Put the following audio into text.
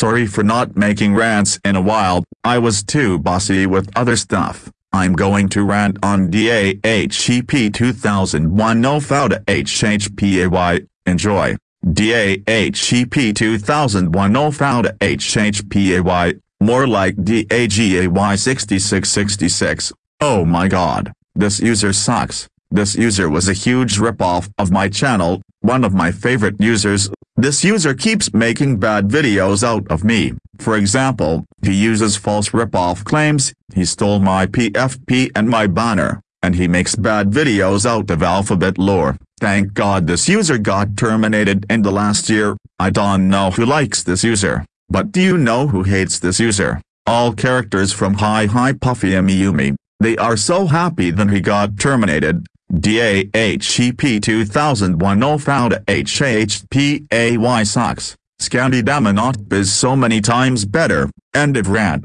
Sorry for not making rants in a while, I was too bossy with other stuff. I'm going to rant on DAHCP 2001 No Fauda HHPAY, enjoy. DAHCP 2001 No Fauda HHPAY, more like DAGAY 6666. Oh my god, this user sucks. This user was a huge ripoff of my channel, one of my favorite users. This user keeps making bad videos out of me. For example, he uses false ripoff claims, he stole my PFP and my banner, and he makes bad videos out of alphabet lore. Thank god this user got terminated in the last year. I don't know who likes this user, but do you know who hates this user? All characters from Hi Hi Puffy Amiyumi. They are so happy that he got terminated, DAHCP 2001 no found HHPAY sucks. Scandi Damanot is so many times better. End of rant.